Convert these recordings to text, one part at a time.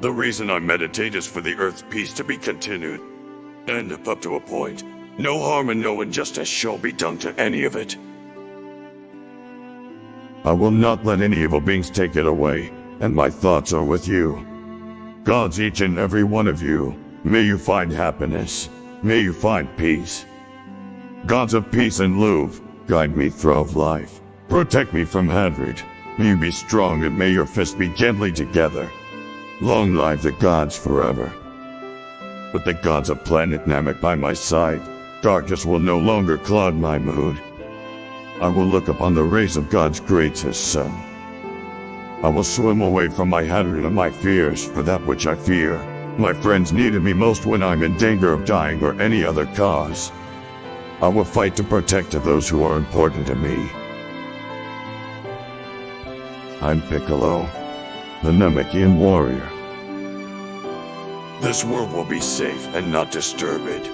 The reason I meditate is for the Earth's peace to be continued. And up to a point, no harm and no injustice shall be done to any of it. I will not let any evil beings take it away, and my thoughts are with you. Gods, each and every one of you, may you find happiness. May you find peace. Gods of peace and love, guide me through life. Protect me from Hadrid. May you be strong and may your fists be gently together. Long live the gods forever. With the gods of planet Namek by my side, darkness will no longer cloud my mood. I will look upon the rays of God's greatest sun. I will swim away from my hatred and my fears for that which I fear. My friends needed me most when I'm in danger of dying or any other cause. I will fight to protect those who are important to me. I'm Piccolo, the Namekian warrior. This world will be safe and not disturbed.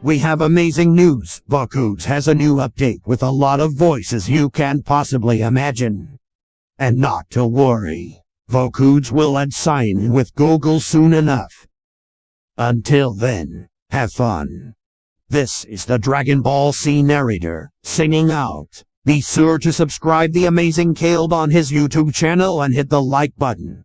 We have amazing news. Vocodes has a new update with a lot of voices you can possibly imagine. And not to worry, Vocodes will add sign with Google soon enough. Until then, have fun. This is the Dragon Ball Z narrator, singing out. Be sure to subscribe the amazing Caleb on his YouTube channel and hit the like button.